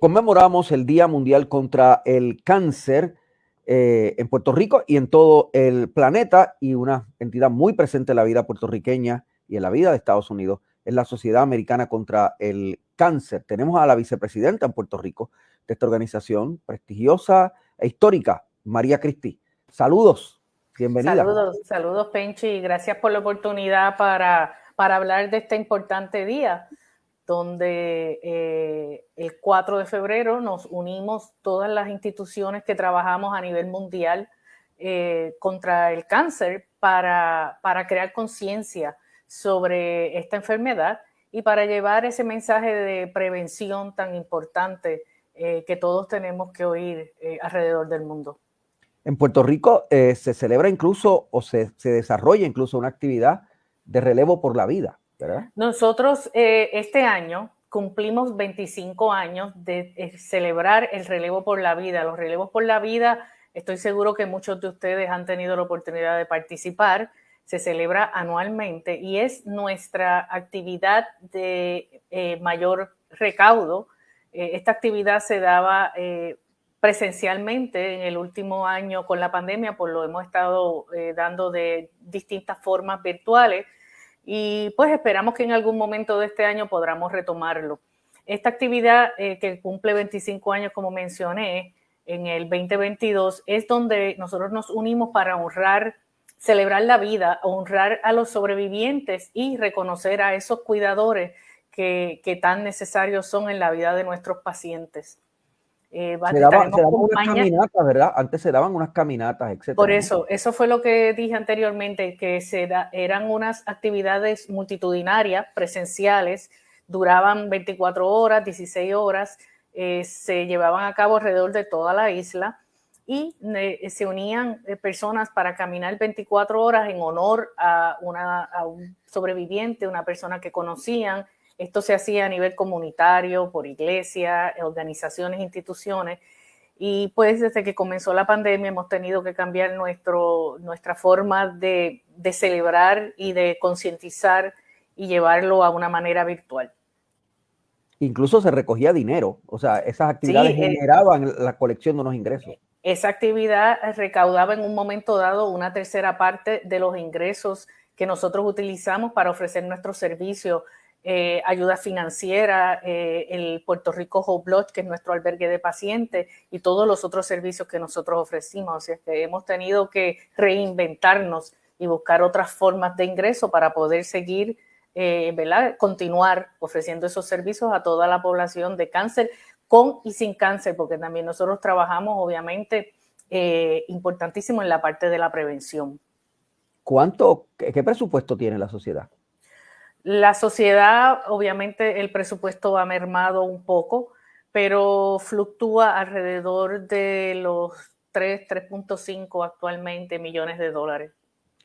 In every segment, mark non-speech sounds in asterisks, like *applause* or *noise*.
conmemoramos el Día Mundial contra el Cáncer eh, en Puerto Rico y en todo el planeta y una entidad muy presente en la vida puertorriqueña y en la vida de Estados Unidos es la Sociedad Americana contra el Cáncer. Tenemos a la vicepresidenta en Puerto Rico de esta organización prestigiosa e histórica, María Cristi. Saludos, bienvenida. Saludos, saludos Penchi, gracias por la oportunidad para, para hablar de este importante día donde eh, el 4 de febrero nos unimos todas las instituciones que trabajamos a nivel mundial eh, contra el cáncer para, crear conciencia sobre esta enfermedad y para llevar ese mensaje de prevención tan importante eh, que todos tenemos que oír alrededor del mundo. En Puerto Rico se celebra incluso o se, se desarrolla incluso una actividad de relevo por la vida. Nosotros eh, este año cumplimos 25 años de eh, celebrar el relevo por la vida. Los relevos por la vida, estoy seguro que muchos de ustedes han tenido la oportunidad de participar. Se celebra anualmente y es nuestra actividad de eh, mayor recaudo. esta actividad se daba presencialmente en el último año con la pandemia, pues lo hemos estado dando de distintas formas virtuales y pues esperamos que en algún momento de este año podamos retomarlo. Esta actividad eh, que cumple 25 años, como mencioné, en el 2022, es donde nosotros nos unimos para honrar, celebrar la vida, honrar a los sobrevivientes y reconocer a esos cuidadores que, que tan necesarios son en la vida de nuestros pacientes. Eh, se, daban, unas caminatas, ¿verdad? Antes se daban unas caminatas, etc. Por eso, eso fue lo que dije anteriormente, que se eran unas actividades multitudinarias, presenciales, duraban 24 horas, 16 horas, eh, se llevaban a cabo alrededor de toda la isla y eh, se unían personas para caminar 24 horas en honor a, una, a un sobreviviente, una persona que conocían, esto se hacía a nivel comunitario, por iglesia, organizaciones, instituciones. Y pues desde que comenzó la pandemia hemos tenido que cambiar nuestro, nuestra forma de, celebrar y de concientizar y llevarlo a una manera virtual. Incluso se recogía dinero, o sea, esas actividades eh, generaban la colección de unos ingresos. Esa actividad recaudaba en un momento dado una tercera parte de los ingresos que nosotros utilizamos para ofrecer nuestros servicios eh, ayuda financiera, eh, el Puerto Rico Hope Lodge, que es nuestro albergue de pacientes, y todos los otros servicios que nosotros ofrecimos. O sea, que hemos tenido que reinventarnos y buscar otras formas de ingreso para poder seguir, eh, ¿verdad? Continuar ofreciendo esos servicios a toda la población de cáncer, con y sin cáncer, porque también nosotros trabajamos, obviamente, importantísimo en la parte de la prevención. ¿Cuánto, qué presupuesto tiene la sociedad? La sociedad, obviamente, el presupuesto ha mermado un poco, pero fluctúa alrededor de los 3, 3.5 actualmente millones de dólares.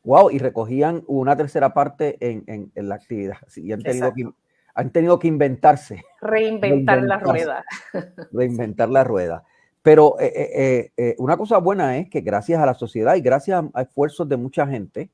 Wow, y recogían una tercera parte en, la actividad. y han tenido, que, han tenido que inventarse. Reinventar la rueda. *laughs* Reinventar la rueda. Pero eh, eh, eh, una cosa buena es que gracias a la sociedad y gracias a esfuerzos de mucha gente,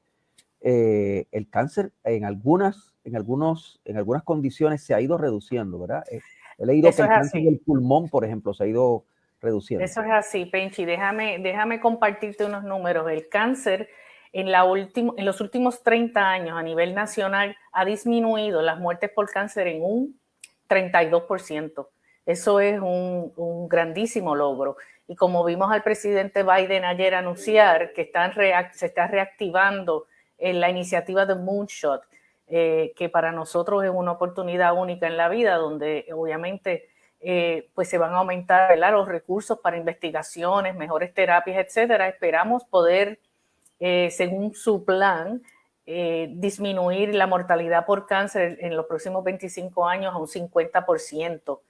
el cáncer en algunas en, algunos, en algunas condiciones se ha ido reduciendo, ¿verdad? Eh, he leído que el cáncer del pulmón, por ejemplo, se ha ido reduciendo. Eso es así, Penchi. Déjame, déjame compartirte unos números. El cáncer en, la en los últimos 30 años a nivel nacional ha disminuido las muertes por cáncer en un 32%. Eso es un, un grandísimo logro. Y como vimos al presidente Biden ayer anunciar que están se está reactivando en la iniciativa de Moonshot, eh, que para nosotros es una oportunidad única en la vida, donde obviamente eh, pues se van a aumentar los recursos para investigaciones, mejores terapias, etcétera. Esperamos poder, eh, según su plan, disminuir la mortalidad por cáncer en los próximos 25 años a un 50%.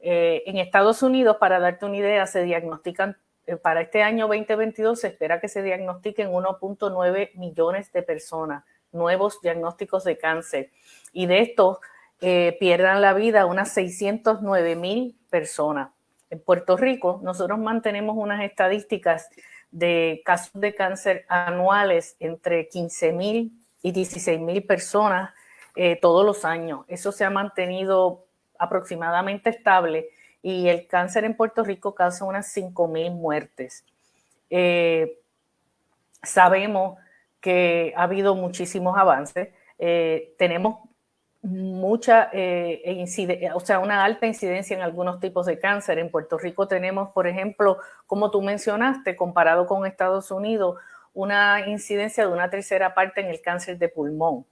en Estados Unidos, para darte una idea, se diagnostican para este año 2022 se espera que se diagnostiquen 1.9 millones de personas nuevos diagnósticos de cáncer. Y de estos eh, pierdan la vida unas 609 mil personas. En Puerto Rico, nosotros mantenemos unas estadísticas de casos de cáncer anuales entre 15 mil y 16 mil personas eh, todos los años. Eso se ha mantenido aproximadamente estable y el cáncer en Puerto Rico causa unas 5.000 muertes. Eh, sabemos que ha habido muchísimos avances. Eh, tenemos mucha eh, o sea, una alta incidencia en algunos tipos de cáncer. En Puerto Rico tenemos, por ejemplo, como tú mencionaste, comparado con Estados Unidos, una incidencia de una tercera parte en el cáncer de pulmón,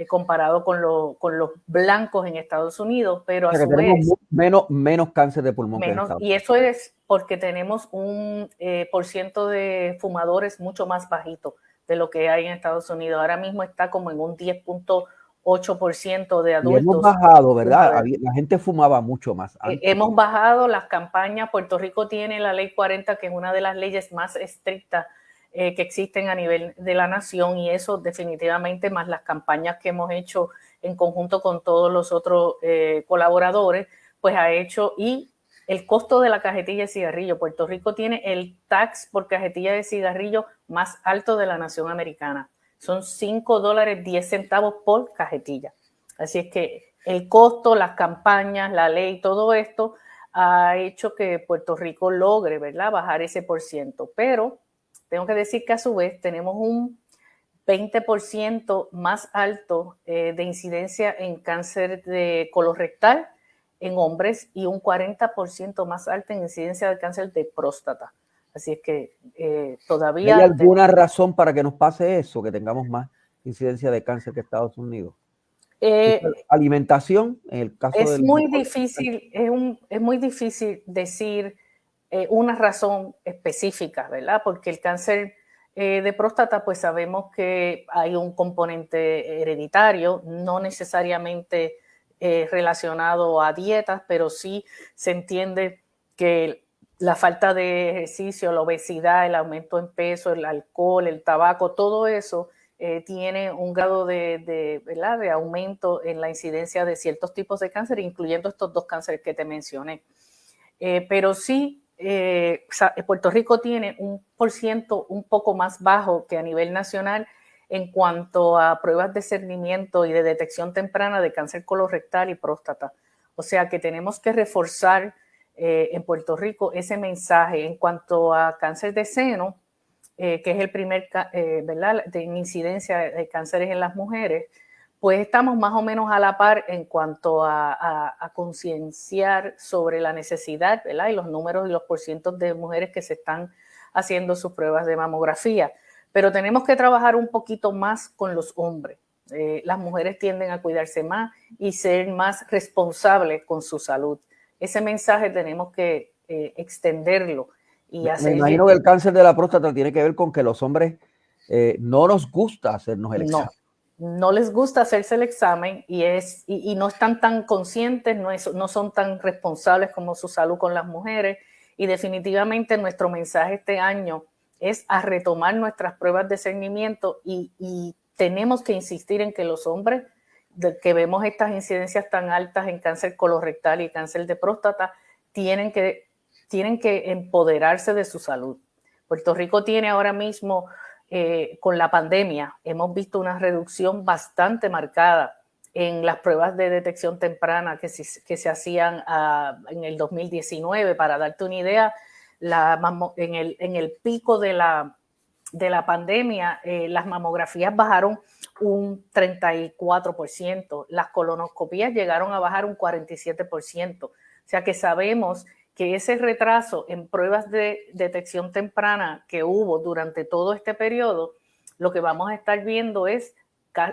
eh, comparado con, con, los blancos en Estados Unidos, pero a su vez... Menos, menos cáncer de pulmón. y eso es porque tenemos un eh, por ciento de fumadores mucho más bajito de lo que hay en Estados Unidos. Ahora mismo está como en un 10.8 8% de adultos. hemos bajado, ¿verdad? La gente fumaba mucho más. Eh, hemos bajado las campañas. Puerto Rico tiene la ley 40, que es una de las leyes más estrictas eh, que existen a nivel de la nación y eso definitivamente más las campañas que hemos hecho en conjunto con todos los otros eh, colaboradores, pues ha hecho y el costo de la cajetilla de cigarrillo. Puerto Rico tiene el tax por cajetilla de cigarrillo más alto de la nación americana son 5 dólares 10 centavos por cajetilla. Así es que el costo, las campañas, la ley, todo esto ha hecho que Puerto Rico logre, ¿verdad?, bajar ese por ciento. Pero tengo que decir que a su vez tenemos un 20% más alto eh, de incidencia en cáncer de colorectal en hombres y un 40% más alto en incidencia de cáncer de próstata. Así es que eh, todavía... ¿Hay alguna razón para que nos pase eso, que tengamos más incidencia de cáncer que Estados Unidos? Eh, alimentación, en el caso es muy difícil, es, un, es muy difícil decir eh, una razón específica, ¿verdad? Porque el cáncer de próstata, pues sabemos que hay un componente hereditario, no necesariamente relacionado a dietas, pero sí se entiende que la falta de ejercicio, la obesidad, el aumento en peso, el alcohol, el tabaco, todo eso eh, tiene un grado de, ¿verdad? de aumento en la incidencia de ciertos tipos de cáncer, incluyendo estos dos cánceres que te mencioné. Eh, pero sí, eh, Puerto Rico tiene un por ciento un poco más bajo que a nivel nacional en cuanto a pruebas de cernimiento y de detección temprana de cáncer colorectal y próstata. O sea que tenemos que reforzar eh, en Puerto Rico ese mensaje en cuanto a cáncer de seno, eh, que es el primer, eh, ¿verdad?, de incidencia de cánceres en las mujeres, pues estamos más o menos a la par en cuanto a, concienciar sobre la necesidad, ¿verdad? Y los números y los porcientos de mujeres que se están haciendo sus pruebas de mamografía. Pero tenemos que trabajar un poquito más con los hombres. las mujeres tienden a cuidarse más y ser más responsables con su salud ese mensaje tenemos que eh, extenderlo. Y Me imagino que el cáncer de la próstata tiene que ver con que los hombres eh, no nos gusta hacernos el examen. No, les gusta hacerse el examen y, es, y, no están tan conscientes, no, no son tan responsables como su salud con las mujeres. Y definitivamente nuestro mensaje este año es a retomar nuestras pruebas de seguimiento y, y tenemos que insistir en que los hombres que vemos estas incidencias tan altas en cáncer colorectal y cáncer de próstata, tienen que, tienen que empoderarse de su salud. Puerto Rico tiene ahora mismo, eh, con la pandemia, hemos visto una reducción bastante marcada en las pruebas de detección temprana que se, que se hacían ah, en el 2019. Para darte una idea, la, en, el, en el pico de la, de la pandemia, eh, las mamografías bajaron un 34%, las colonoscopías llegaron a bajar un 47%. O sea que sabemos que ese retraso en pruebas de detección temprana que hubo durante todo este periodo, lo que vamos a estar viendo es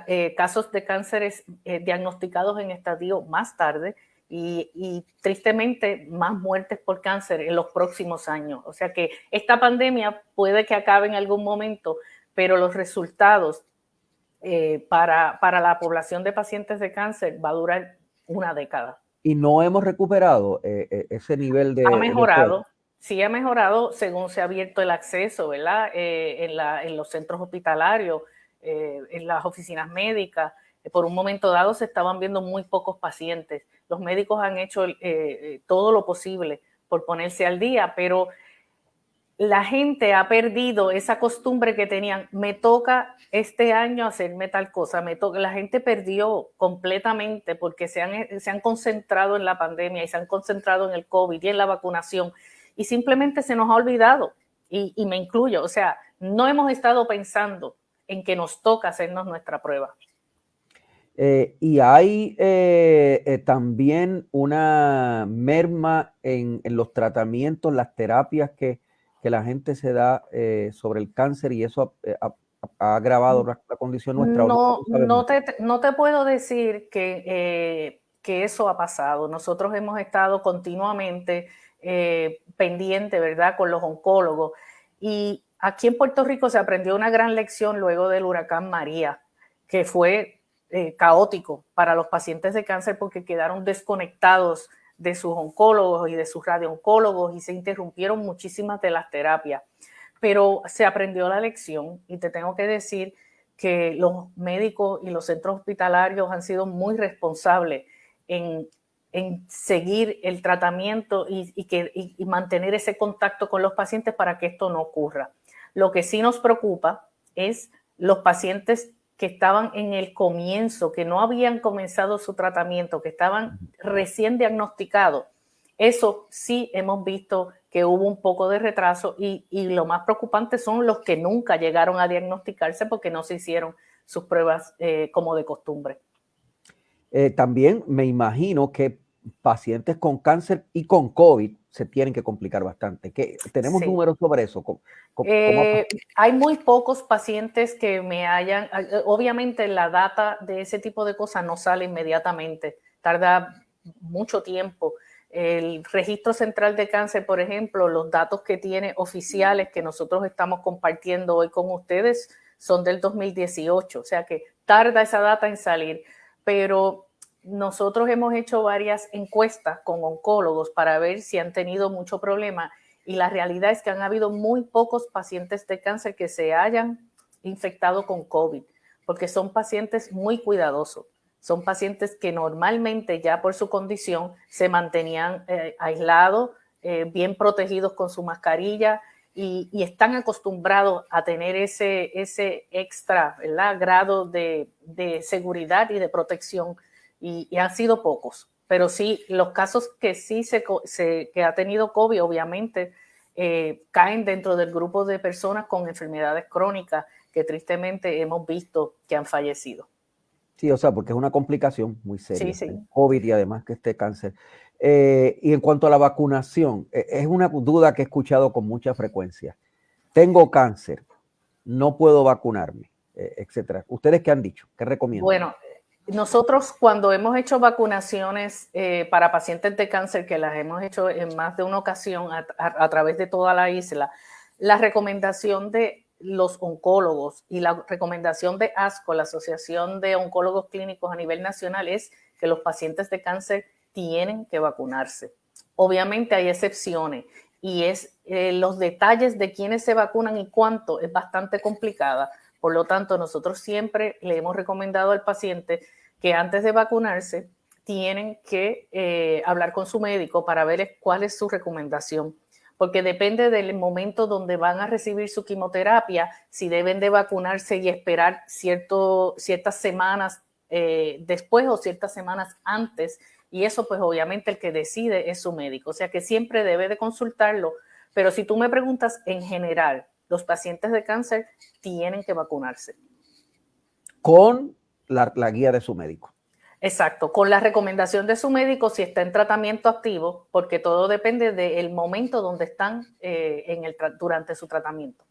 eh, casos de cánceres eh, diagnosticados en estadio más tarde y, tristemente más muertes por cáncer en los próximos años. O sea que esta pandemia puede que acabe en algún momento, pero los resultados eh, para, para la población de pacientes de cáncer va a durar una década. Y no hemos recuperado eh, eh, ese nivel de... Ha mejorado, sí ha mejorado según se ha abierto el acceso, ¿verdad? en, la, en, los centros hospitalarios, en las oficinas médicas. Por un momento dado se estaban viendo muy pocos pacientes los médicos han hecho eh, eh, todo lo posible por ponerse al día, pero la gente ha perdido esa costumbre que tenían. Me toca este año hacerme tal cosa. La gente perdió completamente porque se han, se han concentrado en la pandemia y se han concentrado en el COVID y en la vacunación y simplemente se nos ha olvidado y, y me incluyo. O sea, no hemos estado pensando en que nos toca hacernos nuestra prueba. Eh, y hay eh, eh, también una merma en, en, los tratamientos, las terapias que, que la gente se da sobre el cáncer y eso ha, ha agravado la, la, condición nuestra. No, no, te, no te puedo decir que, que, eso ha pasado. Nosotros hemos estado continuamente pendiente, ¿verdad?, con los oncólogos. Y aquí en Puerto Rico se aprendió una gran lección luego del huracán María, que fue eh, caótico para los pacientes de cáncer porque quedaron desconectados de sus oncólogos y de sus radiooncólogos y se interrumpieron muchísimas de las terapias. Pero se aprendió la lección y te tengo que decir que los médicos y los centros hospitalarios han sido muy responsables en, en seguir el tratamiento y, y que, y, y mantener ese contacto con los pacientes para que esto no ocurra. Lo que sí nos preocupa es los pacientes que estaban en el comienzo, que no habían comenzado su tratamiento, que estaban recién diagnosticados, eso sí hemos visto que hubo un poco de retraso y, y, lo más preocupante son los que nunca llegaron a diagnosticarse porque no se hicieron sus pruebas eh, como de costumbre. Eh, también me imagino que pacientes con cáncer y con COVID se tienen que complicar bastante. ¿Qué, ¿Tenemos sí. números sobre eso? ¿Cómo, cómo eh, hay muy pocos pacientes que me hayan, eh, obviamente la data de ese tipo de cosas no sale inmediatamente, tarda mucho tiempo. El registro central de cáncer, por ejemplo, los datos que tiene oficiales que nosotros estamos compartiendo hoy con ustedes son del 2018, o sea que tarda esa data en salir, pero nosotros hemos hecho varias encuestas con oncólogos para ver si han tenido mucho problema y la realidad es que han habido muy pocos pacientes de cáncer que se hayan infectado con COVID, porque son pacientes muy cuidadosos. Son pacientes que normalmente ya por su condición se mantenían eh, aislados, eh, bien protegidos con su mascarilla y, están acostumbrados a tener ese, extra ¿verdad? grado de seguridad y de protección y, y han sido pocos. Pero sí, los casos que sí se, se que ha tenido COVID, obviamente, eh, caen dentro del grupo de personas con enfermedades crónicas que tristemente hemos visto que han fallecido. Sí, o sea, porque es una complicación muy seria. Sí, sí. COVID y además que este cáncer. Eh, y en cuanto a la vacunación, eh, es una duda que he escuchado con mucha frecuencia. Tengo cáncer, no puedo vacunarme, eh, etcétera. ¿Ustedes qué han dicho? ¿Qué recomiendan? Bueno, nosotros cuando hemos hecho vacunaciones eh, para pacientes de cáncer, que las hemos hecho en más de una ocasión a, a, a, través de toda la isla, la recomendación de los oncólogos y la recomendación de ASCO, la Asociación de Oncólogos Clínicos a nivel nacional, es que los pacientes de cáncer tienen que vacunarse. Obviamente hay excepciones y es eh, los detalles de quiénes se vacunan y cuánto es bastante complicada por lo tanto, nosotros siempre le hemos recomendado al paciente que antes de vacunarse tienen que eh, hablar con su médico para ver cuál es su recomendación, porque depende del momento donde van a recibir su quimioterapia, si deben de vacunarse y esperar cierto, ciertas semanas eh, después o ciertas semanas antes, y eso pues obviamente el que decide es su médico, o sea que siempre debe de consultarlo, pero si tú me preguntas en general, los pacientes de cáncer tienen que vacunarse. Con la, la, guía de su médico. Exacto, con la recomendación de su médico si está en tratamiento activo, porque todo depende del momento donde están eh, en el, durante su tratamiento.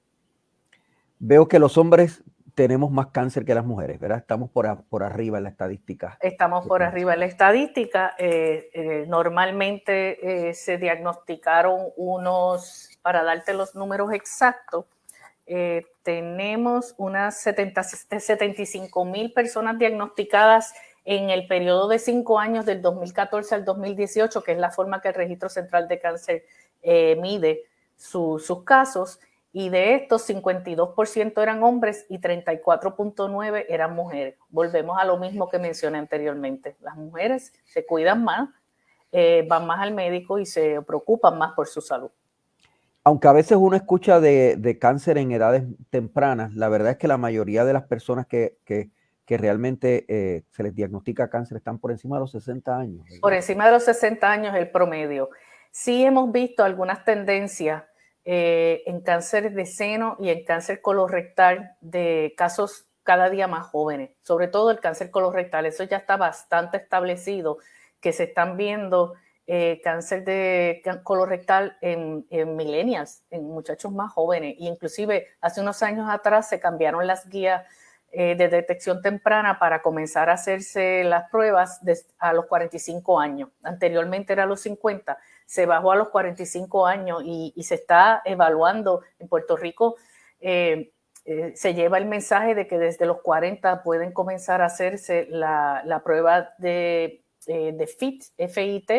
Veo que los hombres tenemos más cáncer que las mujeres, ¿verdad? Estamos por, a, por arriba en la estadística. Estamos por arriba en la estadística. Eh, eh, normalmente se diagnosticaron unos, para darte los números exactos, eh, tenemos unas 70, 75 mil personas diagnosticadas en el periodo de cinco años del 2014 al 2018, que es la forma que el Registro Central de Cáncer eh, mide su, sus casos y de estos 52% eran hombres y 34.9 eran mujeres. Volvemos a lo mismo que mencioné anteriormente. Las mujeres se cuidan más, eh, van más al médico y se preocupan más por su salud. Aunque a veces uno escucha de, cáncer en edades tempranas, la verdad es que la mayoría de las personas que, realmente eh, se les diagnostica cáncer están por encima de los 60 años. Por encima de los 60 años el promedio. Sí hemos visto algunas tendencias eh, en cáncer de seno y en cáncer colorectal de casos cada día más jóvenes, sobre todo el cáncer colorectal. Eso ya está bastante establecido, que se están viendo eh, cáncer de colorectal en, en millennials, en muchachos más jóvenes. Y inclusive hace unos años atrás se cambiaron las guías eh, de detección temprana para comenzar a hacerse las pruebas a los 45 años. Anteriormente era a los 50, se bajó a los 45 años y, se está evaluando en Puerto Rico. Eh, se lleva el mensaje de que desde los 40 pueden comenzar a hacerse la, la prueba de, de FIT, FIT,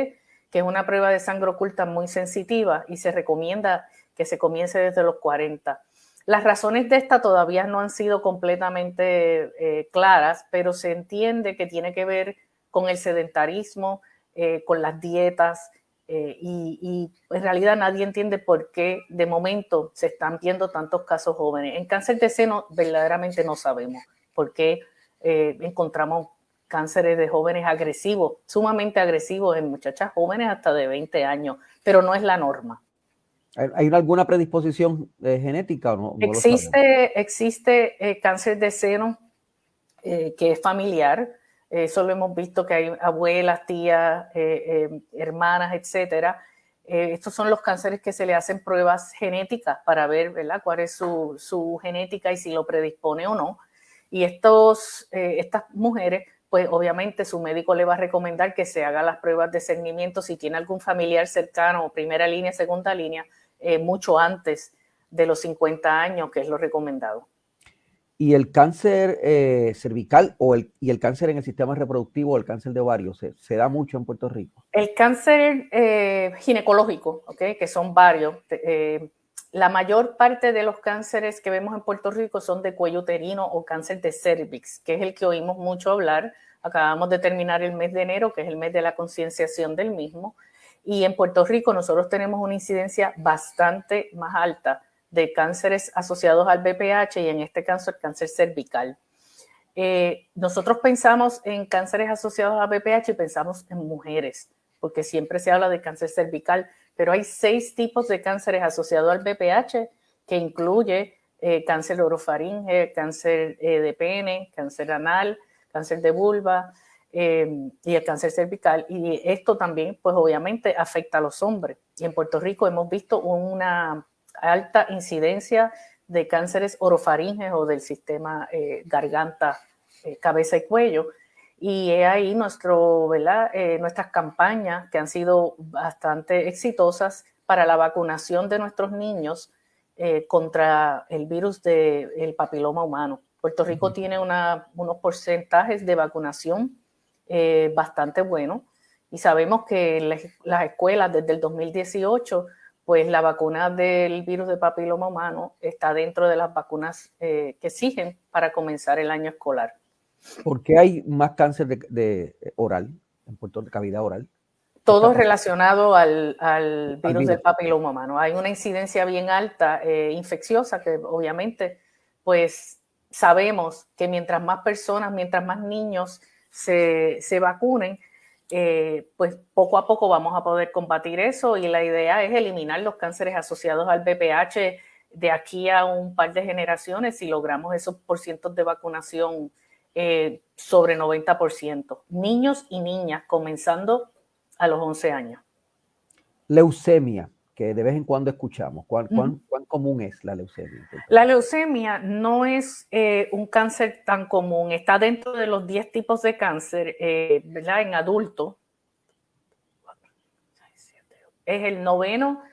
que es una prueba de sangre oculta muy sensitiva y se recomienda que se comience desde los 40. Las razones de esta todavía no han sido completamente eh, claras, pero se entiende que tiene que ver con el sedentarismo, eh, con las dietas, eh, y, y, en realidad nadie entiende por qué de momento se están viendo tantos casos jóvenes. En cáncer de seno verdaderamente no sabemos por qué encontramos cánceres de jóvenes agresivos, sumamente agresivos en muchachas jóvenes hasta de 20 años, pero no es la norma. ¿Hay alguna predisposición eh, genética o no? existe existe eh, cáncer de seno eh, que es familiar. Eso lo hemos visto que hay abuelas, tías, hermanas, etcétera. estos son los cánceres que se le hacen pruebas genéticas para ver ¿verdad? cuál es su, su genética y si lo predispone o no. Y estos, estas mujeres pues obviamente su médico le va a recomendar que se haga las pruebas de seguimiento si tiene algún familiar cercano, primera línea, segunda línea, eh, mucho antes de los 50 años, que es lo recomendado. ¿Y el cáncer eh, cervical o el, y el cáncer en el sistema reproductivo o el cáncer de ovario se, da mucho en Puerto Rico? El cáncer eh, ginecológico, que son varios, la mayor parte de los cánceres que vemos en Puerto Rico son de cuello uterino o cáncer de cervix, que es el que oímos mucho hablar. Acabamos de terminar el mes de enero, que es el mes de la concienciación del mismo. Y en Puerto Rico nosotros tenemos una incidencia bastante más alta de cánceres asociados al BPH y en este caso el cáncer cervical. Eh, nosotros pensamos en cánceres asociados a BPH y pensamos en mujeres, porque siempre se habla de cáncer cervical, pero hay seis tipos de cánceres asociados al BPH, que incluye eh, cáncer orofaringe, cáncer eh, de pene, cáncer anal, cáncer de vulva em, y el cáncer cervical. Y esto también, pues obviamente, afecta a los hombres. Y en Puerto Rico hemos visto una alta incidencia de cánceres orofaringes o del sistema eh, garganta, cabeza y cuello, y es ahí nuestro. Eh, nuestras campañas que han sido bastante exitosas para la vacunación de nuestros niños eh, contra el virus del papiloma humano. Puerto Rico tiene una, unos porcentajes de vacunación eh, bastante buenos y sabemos que las escuelas desde el 2018, pues la vacuna del virus del papiloma humano está dentro de las vacunas que exigen para comenzar el año escolar. ¿Por qué hay más cáncer de, oral, en Puerto de cavidad oral? Todo relacionado al, virus del papiloma humano. Hay una incidencia bien alta, eh, infecciosa, que obviamente, pues sabemos que mientras más personas, mientras más niños se, vacunen, eh, pues poco a poco vamos a poder combatir eso y la idea es eliminar los cánceres asociados al BPH de aquí a un par de generaciones si logramos esos porcientos de vacunación eh, sobre 90%, niños y niñas comenzando a los 11 años. Leucemia, que de vez en cuando escuchamos, ¿cuán, común es la leucemia? La leucemia no es eh, un cáncer tan común, está dentro de los 10 tipos de cáncer, eh, ¿verdad? En adultos. Es el noveno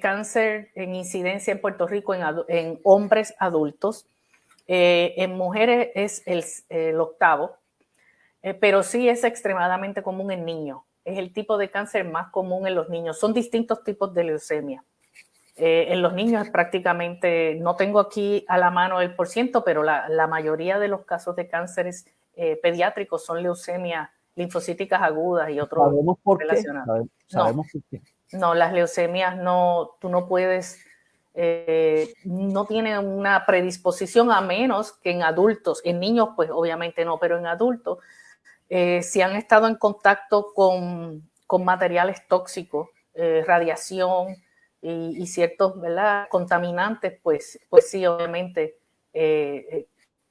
cáncer en incidencia en Puerto Rico en hombres adultos eh, en mujeres es el, octavo, eh, pero sí es extremadamente común en niños. Es el tipo de cáncer más común en los niños. Son distintos tipos de leucemia. Eh, en los niños es prácticamente, no tengo aquí a la mano el porciento, pero la, mayoría de los casos de cánceres pediátricos son leucemia linfocíticas agudas y otros ¿Sabemos por relacionados. Qué? ¿Sabemos por qué? No, las leucemias no, tú no puedes, eh, no tiene una predisposición a menos que en adultos, en niños pues obviamente no, pero en adultos, eh, si han estado en contacto con, materiales tóxicos, eh, radiación y, ciertos contaminantes, pues, pues sí, obviamente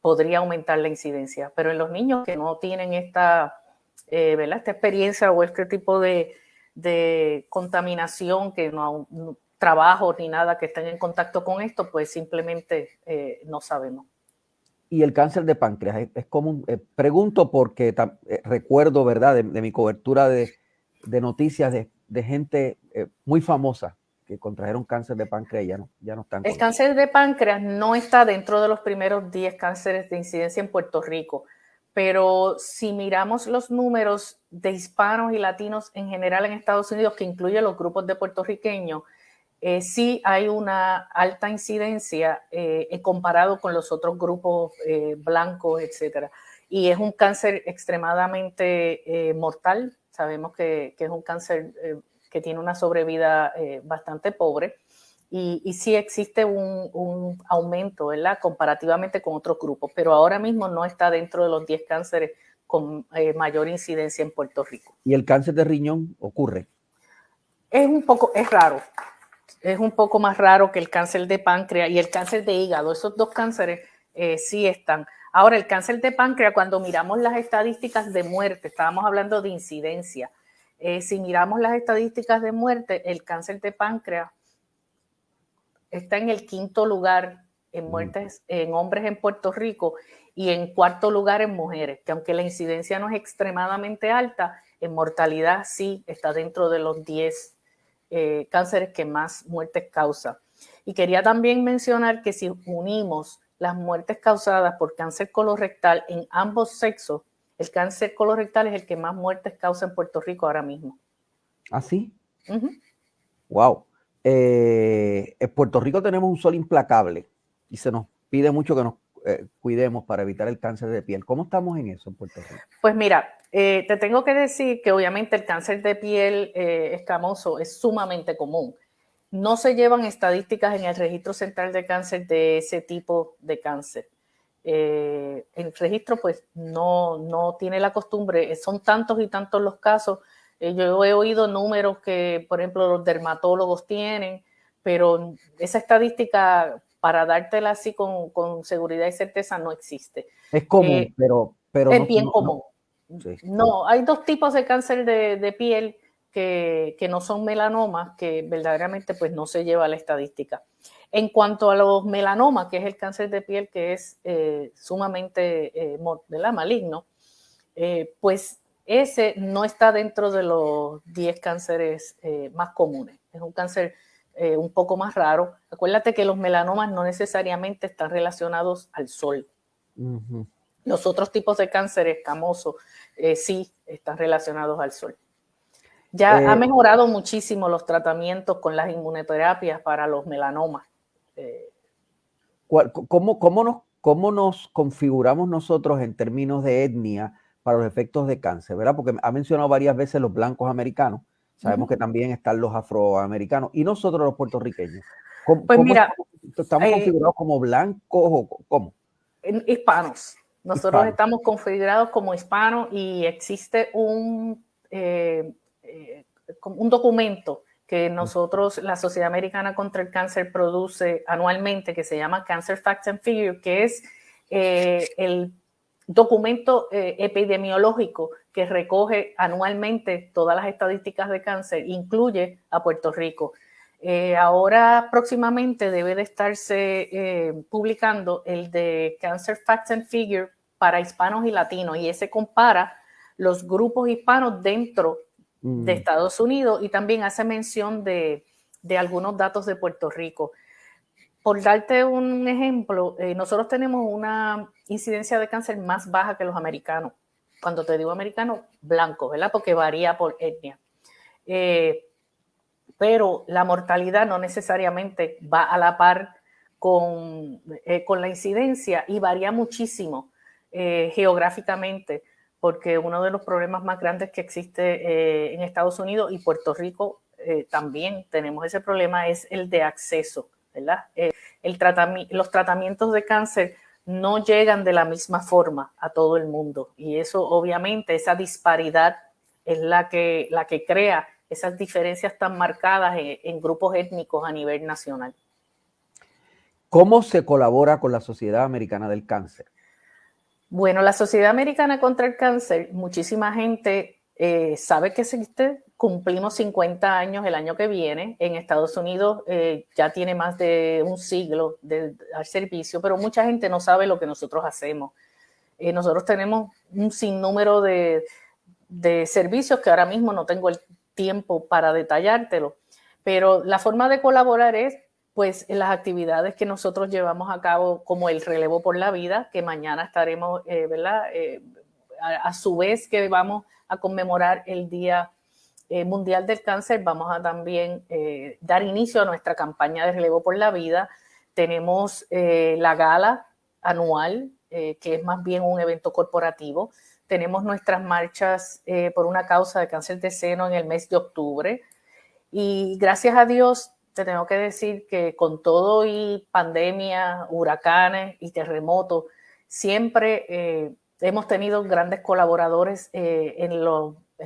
podría aumentar la incidencia. Pero en los niños que no tienen esta, esta experiencia o este tipo de, de contaminación, que no, trabajo ni nada que estén en contacto con esto, pues simplemente eh, no sabemos. Y el cáncer de páncreas es, común. Eh, pregunto porque eh, recuerdo, ¿verdad?, de, mi cobertura de, noticias de, gente muy famosa que contrajeron cáncer de páncreas y ya no, ya no están. El cáncer de páncreas no está dentro de los primeros 10 cánceres de incidencia en Puerto Rico pero si miramos los números de hispanos y latinos en general en Estados Unidos, que incluye los grupos de puertorriqueños, eh, sí hay una alta incidencia eh, comparado con los otros grupos eh, blancos, etcétera. Y es un cáncer extremadamente mortal. Sabemos que, que, es un cáncer que tiene una sobrevida bastante pobre y, sí existe un, aumento, ¿verdad? Comparativamente con otros grupos, pero ahora mismo no está dentro de los 10 cánceres con eh, mayor incidencia en Puerto Rico. ¿Y el cáncer de riñón ocurre? Es un poco, es raro. Es un poco más raro que el cáncer de páncreas y el cáncer de hígado. Esos dos cánceres eh, sí están. Ahora, el cáncer de páncreas, cuando miramos las estadísticas de muerte, estábamos hablando de incidencia. Eh, si miramos las estadísticas de muerte, el cáncer de páncreas está en el quinto lugar en mm. muertes en hombres en Puerto Rico y en cuarto lugar en mujeres, que aunque la incidencia no es extremadamente alta, en mortalidad sí está dentro de los 10 eh, cánceres que más muertes causa. Y quería también mencionar que si unimos las muertes causadas por cáncer colorectal en ambos sexos, el cáncer colorectal es el que más muertes causa en Puerto Rico ahora mismo. ¿Ah, sí? Wow. Eh, en Puerto Rico tenemos un sol implacable y se nos pide mucho que nos eh, cuidemos para evitar el cáncer de piel. ¿Cómo estamos en eso en Puerto Rico? Pues mira, eh, te tengo que decir que obviamente el cáncer de piel escamoso es sumamente común. No se llevan estadísticas en el registro central de cáncer de ese tipo de cáncer. el registro pues no, no tiene la costumbre, son tantos y tantos los casos eh, yo he oído números que, por ejemplo, los dermatólogos tienen, pero esa estadística, para dártela así con, seguridad y certeza, no existe. Es común, eh, pero, pero... Es bien común. No, hay dos tipos de cáncer de, piel que, no son melanomas, que verdaderamente pues no se lleva a la estadística. En cuanto a los melanomas, que es el cáncer de piel que es eh, sumamente maligno, pues ese no está dentro de los 10 cánceres eh, más comunes. Es un cáncer eh, un poco más raro. Acuérdate que los melanomas no necesariamente están relacionados al sol. Los otros tipos de cáncer escamoso eh, sí están relacionados al sol. Ya ha mejorado muchísimo los tratamientos con las inmunoterapias para los melanomas. ¿Cómo, cómo, nos, ¿Cómo nos configuramos nosotros en términos de etnia para los efectos de cáncer, ¿verdad? Porque ha mencionado varias veces los blancos americanos, sabemos que también están los afroamericanos y nosotros los puertorriqueños. pues mira, estamos, eh, configurados como blancos o cómo? Hispanos. Nosotros estamos configurados como hispanos y existe un, eh, eh, un documento que nosotros, la Sociedad Americana contra el Cáncer, produce anualmente que se llama Cancer Facts and Figures, que es el documento eh, epidemiológico que recoge anualmente todas las estadísticas de cáncer, incluye a Puerto Rico. Eh, ahora próximamente debe de estarse eh, publicando el de Cancer Facts and Figures para hispanos y latinos y ese compara los grupos hispanos dentro de mm. Estados Unidos y también hace mención de, de algunos datos de Puerto Rico. Por darte un ejemplo, eh, nosotros tenemos una incidencia de cáncer más baja que los americanos. Cuando te digo americano, blanco, ¿verdad? Porque varía por etnia. Eh, pero la mortalidad no necesariamente va a la par con, eh, con la incidencia y varía muchísimo geográficamente, porque uno de los problemas más grandes que existe en Estados Unidos y Puerto Rico también tenemos ese problema, es el de acceso, ¿verdad? Eh, el los tratamientos de cáncer no llegan de la misma forma a todo el mundo y eso obviamente, esa disparidad es la que, la que crea esas diferencias tan marcadas en grupos étnicos a nivel nacional. ¿Cómo se colabora con la Sociedad Americana del Cáncer? Bueno, la Sociedad Americana contra el Cáncer, muchísima gente eh, sabe que existe. Cumplimos 50 años el año que viene. En Estados Unidos eh, ya tiene más de un siglo de dar servicio, pero mucha gente no sabe lo que nosotros hacemos. Eh, nosotros tenemos un sinnúmero de, de servicios que ahora mismo no tengo el tiempo para detallártelo, pero la forma de colaborar es pues en las actividades que nosotros llevamos a cabo como el relevo por la vida, que mañana estaremos, eh, ¿verdad? Eh, a, su vez que vamos a conmemorar el Día eh, Mundial del Cáncer, vamos a también dar inicio a nuestra campaña de relevo por la vida. Tenemos la gala anual, que es más bien un evento corporativo. Tenemos nuestras marchas por una causa de cáncer de seno en el mes de octubre. Y gracias a Dios te tengo que decir que con todo y pandemia, huracanes y terremotos, siempre eh, hemos tenido grandes colaboradores eh, en,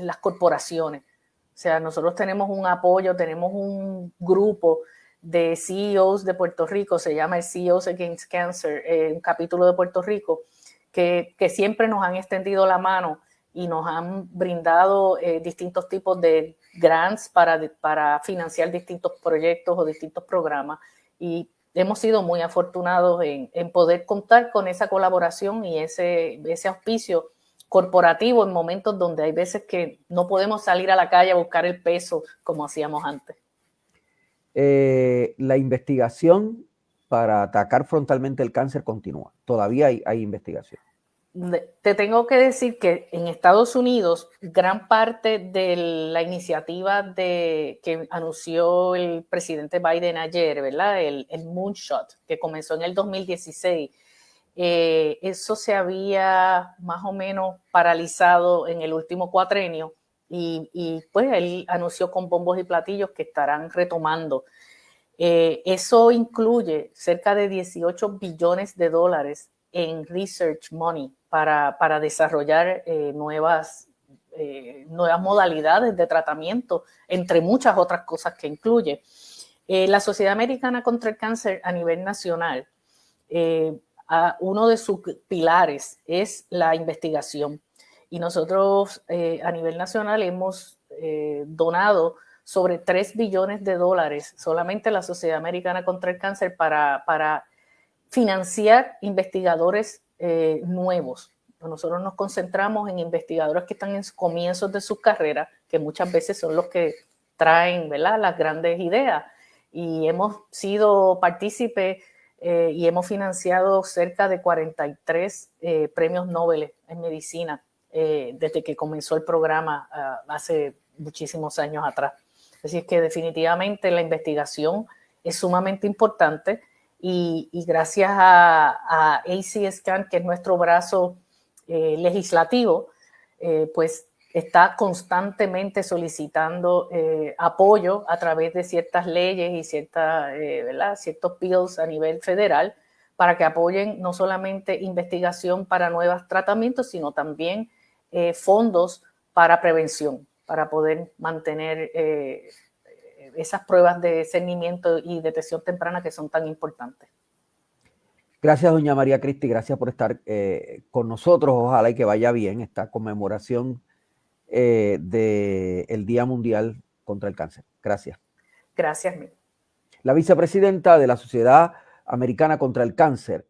las corporaciones. O sea, nosotros tenemos un apoyo, tenemos un grupo de CEOs de Puerto Rico, se llama el CEOs Against Cancer, eh, un capítulo de Puerto Rico, que, que siempre nos han extendido la mano y nos han brindado eh, distintos tipos de grants para, para financiar distintos proyectos o distintos programas. Y hemos sido muy afortunados en, poder contar con esa colaboración y ese, auspicio corporativo en momentos donde hay veces que no podemos salir a la calle a buscar el peso como hacíamos antes. Eh, la investigación para atacar frontalmente el cáncer continúa. Todavía hay investigación te tengo que decir que en Estados Unidos, gran parte de la iniciativa de, que anunció el presidente Biden ayer, ¿verdad? El, Moonshot, que comenzó en el 2016, eh, eso se había más o menos paralizado en el último cuatrenio y, pues él anunció con bombos y platillos que estarán retomando. Eh, eso incluye cerca de 18 billones de dólares en research money para, desarrollar eh, nuevas, eh, nuevas modalidades de tratamiento, entre muchas otras cosas que incluye. Eh, la Sociedad Americana contra el Cáncer a nivel nacional, uno de sus pilares es la investigación. Y nosotros a nivel nacional hemos donado sobre 3 billones de dólares solamente la Sociedad Americana contra el Cáncer para, para financiar investigadores eh, nuevos. Nosotros nos concentramos en investigadores que están en comienzos de su carrera, que muchas veces son los que traen ¿verdad? las grandes ideas. Y hemos sido partícipes eh, y hemos financiado cerca de 43 eh, premios Nobel en medicina desde que comenzó el programa ah, hace muchísimos años atrás. Así es que definitivamente la investigación es sumamente importante y, gracias a, a ACSCAN, que es nuestro brazo eh, legislativo, eh, pues está constantemente solicitando eh, apoyo a través de ciertas leyes y cierta, ciertos bills a nivel federal para que apoyen no solamente investigación para nuevos tratamientos, sino también fondos para prevención, para poder mantener esas pruebas de discernimiento y detección temprana que son tan importantes. Gracias, doña María Cristi, gracias por estar eh, con nosotros. Ojalá y que vaya bien esta conmemoración eh, del Día Mundial contra el Cáncer. Gracias. Gracias. La vicepresidenta de la Sociedad Americana contra el Cáncer,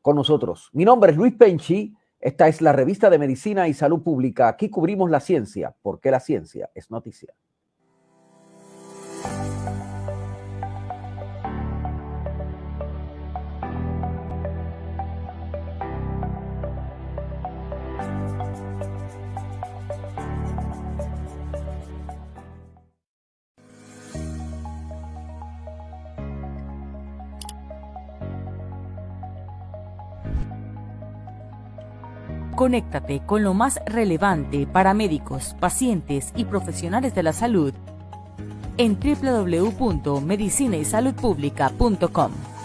con nosotros. Mi nombre es Luis Penchi. Esta es la revista de Medicina y Salud Pública. Aquí cubrimos la ciencia, porque la ciencia es noticia. Conéctate con lo más relevante para médicos, pacientes y profesionales de la salud en www.medicinaysaludpublica.com.